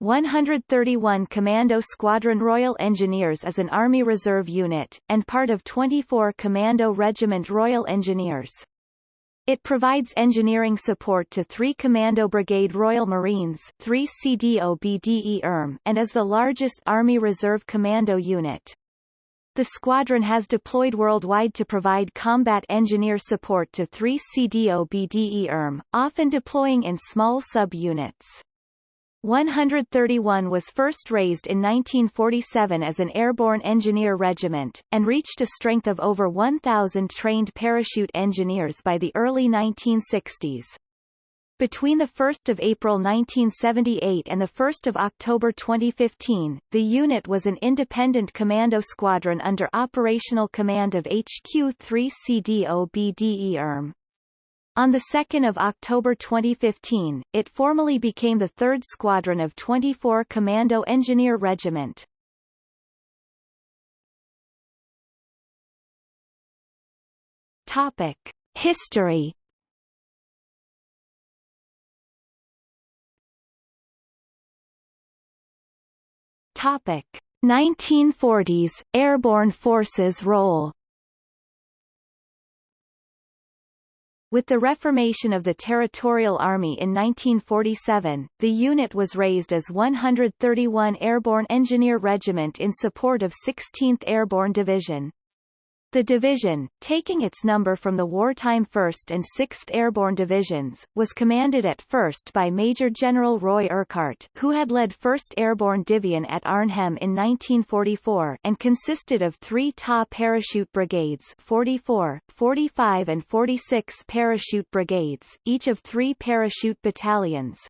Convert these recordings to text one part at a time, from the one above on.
131 Commando Squadron Royal Engineers is an Army Reserve unit, and part of 24 Commando Regiment Royal Engineers. It provides engineering support to 3 Commando Brigade Royal Marines 3 CDOBDE ERM and is the largest Army Reserve Commando unit. The squadron has deployed worldwide to provide combat engineer support to 3 CDOBDE ERM, often deploying in small sub-units. 131 was first raised in 1947 as an airborne engineer regiment, and reached a strength of over 1,000 trained parachute engineers by the early 1960s. Between 1 April 1978 and 1 October 2015, the unit was an independent commando squadron under operational command of HQ 3 CDOBDE ERM. On 2 October 2015, it formally became the 3rd Squadron of 24 Commando Engineer Regiment. Topic. History Topic. 1940s, Airborne Forces role With the reformation of the Territorial Army in 1947, the unit was raised as 131 Airborne Engineer Regiment in support of 16th Airborne Division. The division, taking its number from the wartime 1st and 6th Airborne Divisions, was commanded at first by Major General Roy Urquhart, who had led 1st Airborne Division at Arnhem in 1944, and consisted of three TA parachute brigades 44, 45 and 46 parachute brigades, each of three parachute battalions,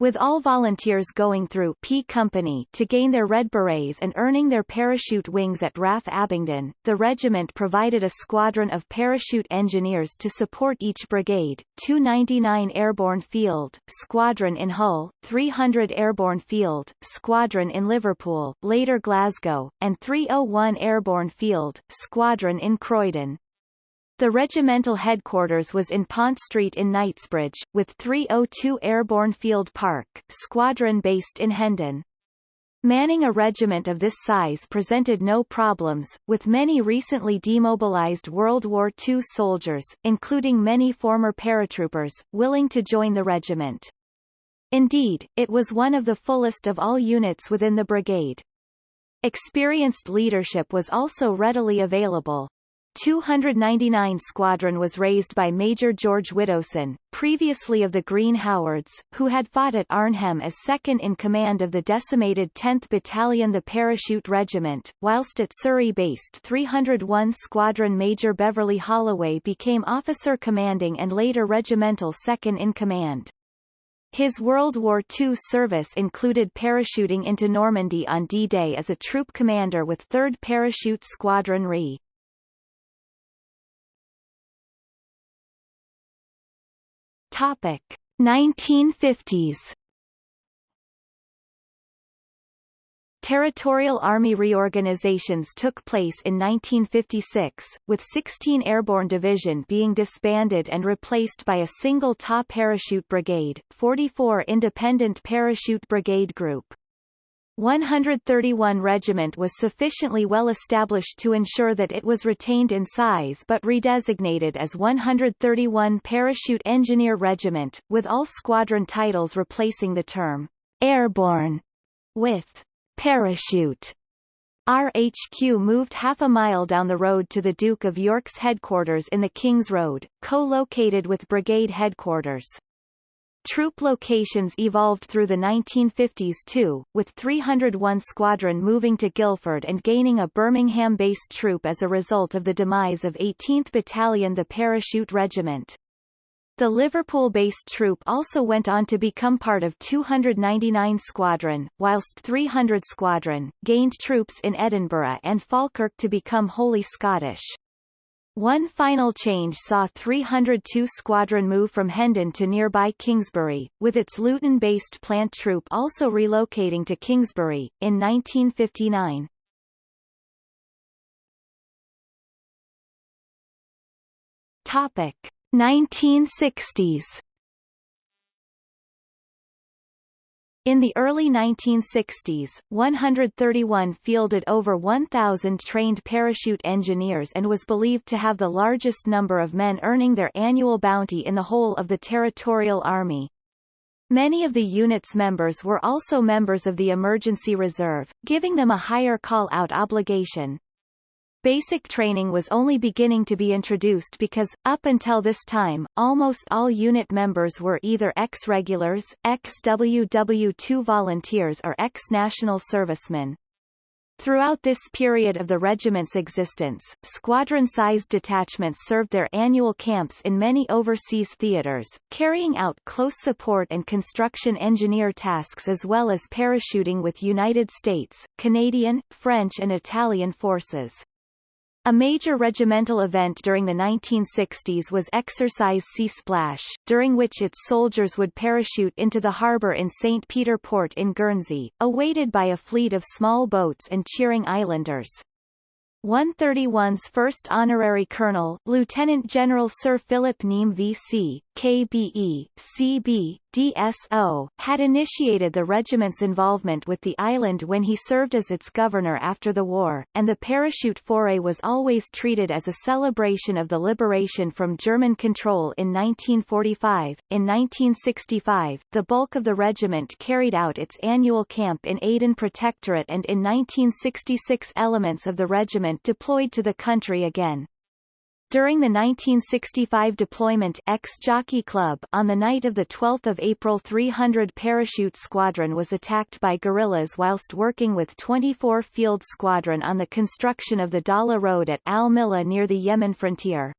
with all volunteers going through P Company to gain their Red Berets and earning their parachute wings at RAF Abingdon, the regiment provided a squadron of parachute engineers to support each brigade, 299 Airborne Field, Squadron in Hull, 300 Airborne Field, Squadron in Liverpool, later Glasgow, and 301 Airborne Field, Squadron in Croydon. The regimental headquarters was in Pont Street in Knightsbridge, with 302 Airborne Field Park, squadron based in Hendon. Manning a regiment of this size presented no problems, with many recently demobilized World War II soldiers, including many former paratroopers, willing to join the regiment. Indeed, it was one of the fullest of all units within the brigade. Experienced leadership was also readily available. 299 Squadron was raised by Major George Widdowson, previously of the Green Howards, who had fought at Arnhem as second in command of the decimated 10th Battalion the Parachute Regiment, whilst at Surrey-based 301 Squadron Major Beverly Holloway became officer commanding and later regimental second in command. His World War II service included parachuting into Normandy on D-Day as a troop commander with 3rd Parachute Squadron RE. Topic 1950s Territorial Army reorganizations took place in 1956, with 16 Airborne Division being disbanded and replaced by a single TA Parachute Brigade, 44 Independent Parachute Brigade Group. 131 Regiment was sufficiently well established to ensure that it was retained in size but redesignated as 131 Parachute Engineer Regiment, with all squadron titles replacing the term airborne with parachute. RHQ moved half a mile down the road to the Duke of York's headquarters in the King's Road, co-located with brigade headquarters. Troop locations evolved through the 1950s too, with 301 Squadron moving to Guildford and gaining a Birmingham-based troop as a result of the demise of 18th Battalion the Parachute Regiment. The Liverpool-based troop also went on to become part of 299 Squadron, whilst 300 Squadron, gained troops in Edinburgh and Falkirk to become wholly Scottish. One final change saw 302 Squadron move from Hendon to nearby Kingsbury, with its Luton-based plant troop also relocating to Kingsbury, in 1959. Topic 1960s In the early 1960s, 131 fielded over 1,000 trained parachute engineers and was believed to have the largest number of men earning their annual bounty in the whole of the Territorial Army. Many of the unit's members were also members of the Emergency Reserve, giving them a higher call-out obligation. Basic training was only beginning to be introduced because, up until this time, almost all unit members were either ex-regulars, ex-WW2 volunteers or ex-national servicemen. Throughout this period of the regiment's existence, squadron-sized detachments served their annual camps in many overseas theaters, carrying out close support and construction engineer tasks as well as parachuting with United States, Canadian, French and Italian forces. A major regimental event during the 1960s was Exercise Sea Splash, during which its soldiers would parachute into the harbour in St. Peter Port in Guernsey, awaited by a fleet of small boats and cheering islanders. 131's first honorary colonel, Lieutenant General Sir Philip Neame V.C., KBE, CB, DSO, had initiated the regiment's involvement with the island when he served as its governor after the war, and the parachute foray was always treated as a celebration of the liberation from German control in 1945. In 1965, the bulk of the regiment carried out its annual camp in Aden Protectorate and in 1966 elements of the regiment deployed to the country again. During the 1965 deployment ex-Jockey Club on the night of 12 April 300 Parachute Squadron was attacked by guerrillas whilst working with 24 Field Squadron on the construction of the Dala Road at Al Mila near the Yemen frontier.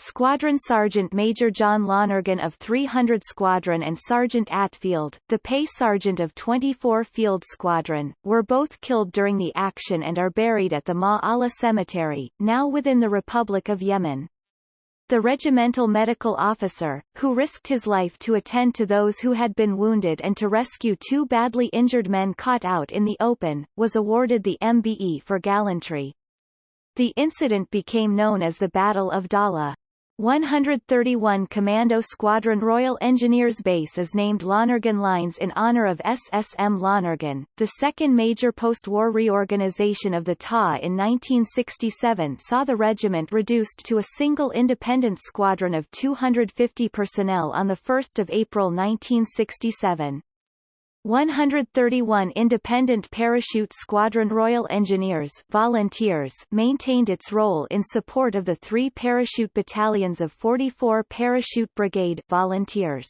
Squadron Sergeant Major John Lonergan of 300 Squadron and Sergeant Atfield, the pay sergeant of 24 Field Squadron, were both killed during the action and are buried at the Ma Allah Cemetery, now within the Republic of Yemen. The regimental medical officer, who risked his life to attend to those who had been wounded and to rescue two badly injured men caught out in the open, was awarded the MBE for gallantry. The incident became known as the Battle of Dala. 131 Commando Squadron Royal Engineers Base is named Lonergan Lines in honor of SSM Lonergan. The second major post-war reorganization of the TA in 1967 saw the regiment reduced to a single independent squadron of 250 personnel on 1 April 1967. 131 Independent Parachute Squadron Royal Engineers volunteers maintained its role in support of the three parachute battalions of 44 Parachute Brigade volunteers.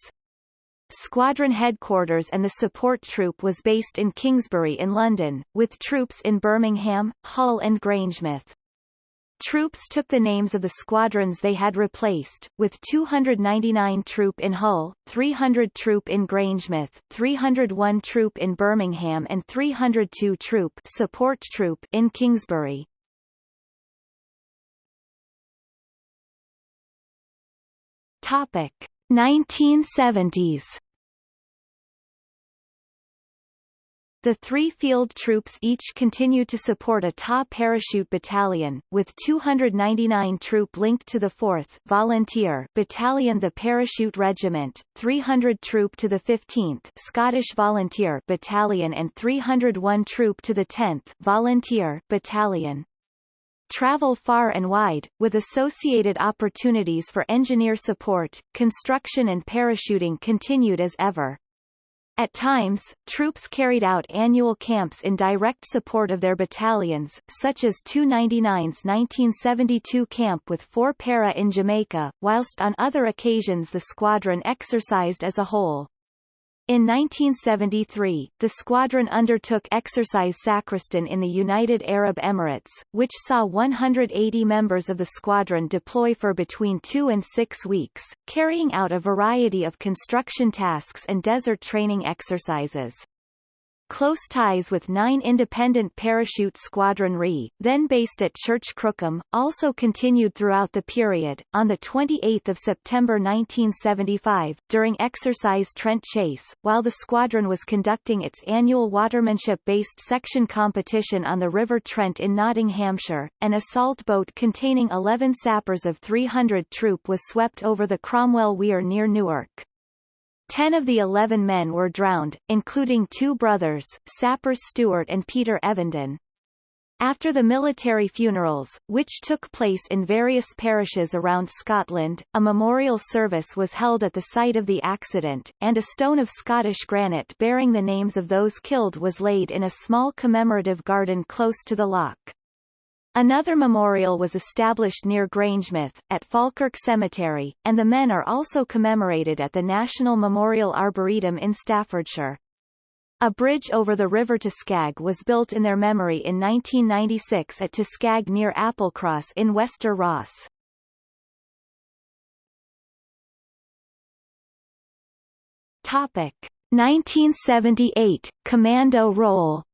Squadron headquarters and the support troop was based in Kingsbury in London, with troops in Birmingham, Hull and Grangemouth. Troops took the names of the squadrons they had replaced, with 299 Troop in Hull, 300 Troop in Grangemouth, 301 Troop in Birmingham and 302 Troop Support Troop in Kingsbury. Topic 1970s The three field troops each continued to support a TA parachute battalion, with 299 troop linked to the 4th volunteer battalion the Parachute Regiment, 300 troop to the 15th Scottish Volunteer battalion and 301 troop to the 10th volunteer battalion. Travel far and wide, with associated opportunities for engineer support, construction and parachuting continued as ever. At times, troops carried out annual camps in direct support of their battalions, such as 299's 1972 camp with 4 para in Jamaica, whilst on other occasions the squadron exercised as a whole. In 1973, the squadron undertook Exercise Sacristan in the United Arab Emirates, which saw 180 members of the squadron deploy for between two and six weeks, carrying out a variety of construction tasks and desert training exercises. Close ties with 9 Independent Parachute Squadron RE, then based at Church Crookham, also continued throughout the period. On 28 September 1975, during Exercise Trent Chase, while the squadron was conducting its annual watermanship-based section competition on the River Trent in Nottinghamshire, an assault boat containing 11 sappers of 300 troop was swept over the Cromwell Weir near Newark. Ten of the eleven men were drowned, including two brothers, sappers Stewart and Peter Evenden. After the military funerals, which took place in various parishes around Scotland, a memorial service was held at the site of the accident, and a stone of Scottish granite bearing the names of those killed was laid in a small commemorative garden close to the lock. Another memorial was established near Grangemouth, at Falkirk Cemetery, and the men are also commemorated at the National Memorial Arboretum in Staffordshire. A bridge over the river Toscaig was built in their memory in 1996 at Toscaig near Applecross in Wester Ross. Topic 1978 Commando role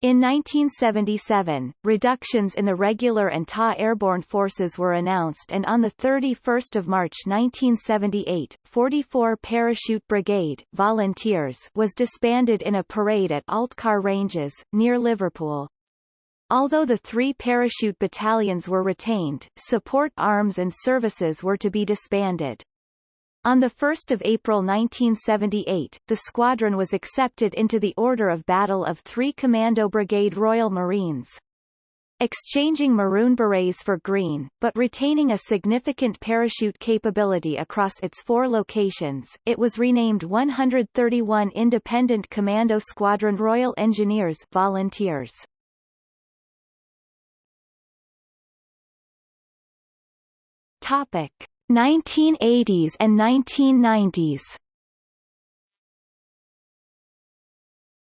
In 1977, reductions in the regular and TA airborne forces were announced and on 31 March 1978, 44 Parachute Brigade volunteers was disbanded in a parade at Altcar Ranges, near Liverpool. Although the three parachute battalions were retained, support arms and services were to be disbanded. On 1 April 1978, the squadron was accepted into the Order of Battle of 3 Commando Brigade Royal Marines. Exchanging maroon berets for green, but retaining a significant parachute capability across its four locations, it was renamed 131 Independent Commando Squadron Royal Engineers Volunteers. Topic. 1980s and 1990s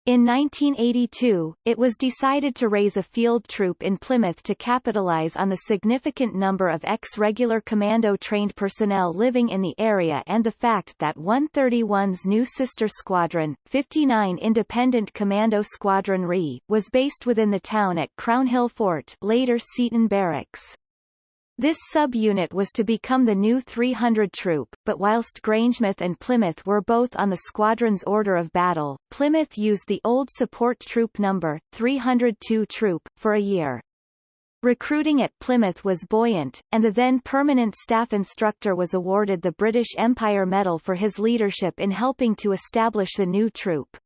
In 1982, it was decided to raise a field troop in Plymouth to capitalize on the significant number of ex-regular commando-trained personnel living in the area and the fact that 131's new sister squadron, 59 Independent Commando Squadron RE, was based within the town at Crownhill Fort later Seaton Barracks. This sub-unit was to become the new 300 troop, but whilst Grangemouth and Plymouth were both on the squadron's order of battle, Plymouth used the old support troop number, 302 troop, for a year. Recruiting at Plymouth was buoyant, and the then permanent staff instructor was awarded the British Empire Medal for his leadership in helping to establish the new troop.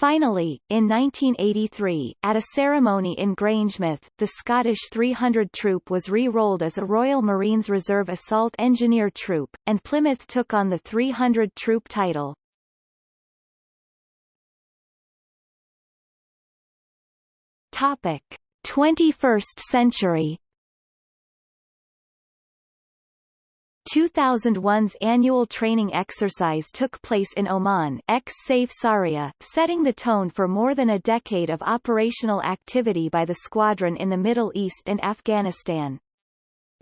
Finally, in 1983, at a ceremony in Grangemouth, the Scottish 300 Troop was re-rolled as a Royal Marines Reserve Assault Engineer Troop, and Plymouth took on the 300 Troop title. Topic: 21st century 2001's annual training exercise took place in Oman ex-Saif Sareea, setting the tone for more than a decade of operational activity by the squadron in the Middle East and Afghanistan.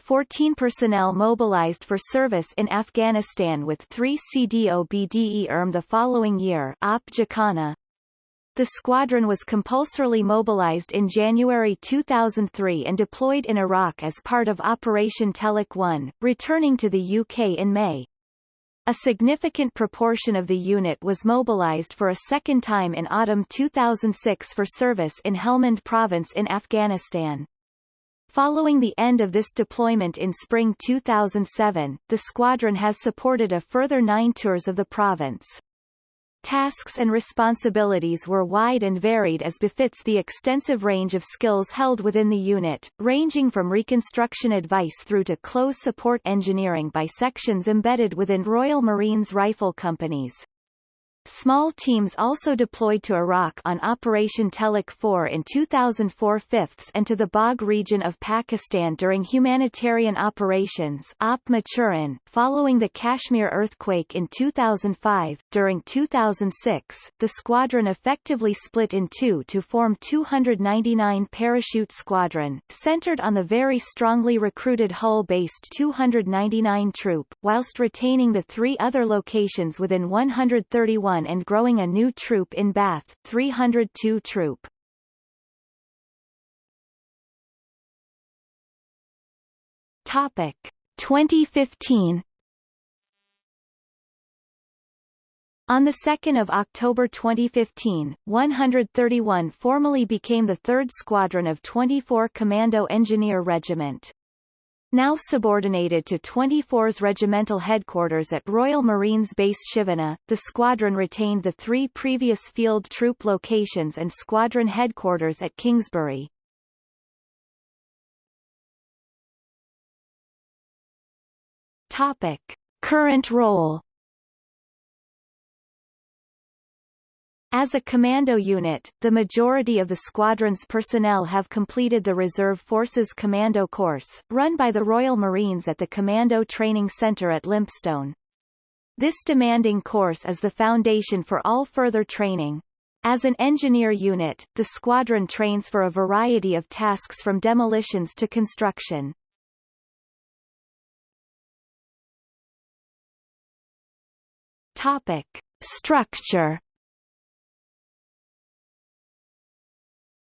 14 personnel mobilized for service in Afghanistan with 3 CDOBDE ERM the following year Op Jacana, the squadron was compulsorily mobilized in January 2003 and deployed in Iraq as part of Operation Telic 1, returning to the UK in May. A significant proportion of the unit was mobilized for a second time in autumn 2006 for service in Helmand province in Afghanistan. Following the end of this deployment in spring 2007, the squadron has supported a further nine tours of the province. Tasks and responsibilities were wide and varied as befits the extensive range of skills held within the unit, ranging from reconstruction advice through to close support engineering by sections embedded within Royal Marines Rifle Companies. Small teams also deployed to Iraq on Operation Telic 4 in 2004 fifths and to the Bagh region of Pakistan during humanitarian operations Op Maturin, following the Kashmir earthquake in 2005. During 2006, the squadron effectively split in two to form 299 Parachute Squadron, centered on the very strongly recruited Hull-based 299 Troop, whilst retaining the three other locations within 131 and growing a new troop in Bath, 302 Troop. Topic 2015 On 2 October 2015, 131 formally became the 3rd Squadron of 24 Commando Engineer Regiment. Now subordinated to 24's regimental headquarters at Royal Marines Base Chivenor, the squadron retained the three previous field troop locations and squadron headquarters at Kingsbury. Topic. Current role As a commando unit, the majority of the squadron's personnel have completed the Reserve Forces Commando course, run by the Royal Marines at the Commando Training Centre at Lympstone. This demanding course is the foundation for all further training. As an engineer unit, the squadron trains for a variety of tasks from demolitions to construction. Topic. Structure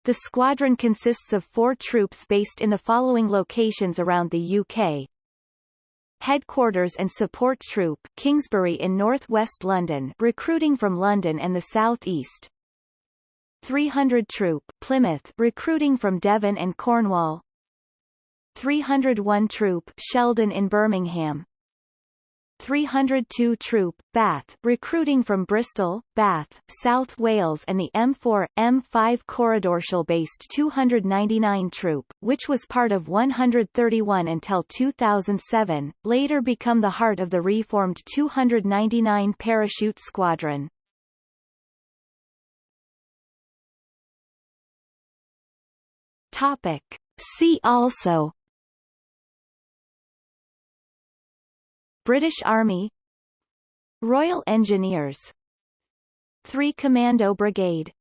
The squadron consists of four troops based in the following locations around the UK. Headquarters and Support Troop Kingsbury in North West London recruiting from London and the South East. 300 Troop Plymouth recruiting from Devon and Cornwall. 301 Troop Sheldon in Birmingham 302 Troop, Bath, recruiting from Bristol, Bath, South Wales and the M4, M5 Corridorshall-based 299 Troop, which was part of 131 until 2007, later become the heart of the reformed 299 Parachute Squadron. Topic. See also British Army Royal Engineers 3 Commando Brigade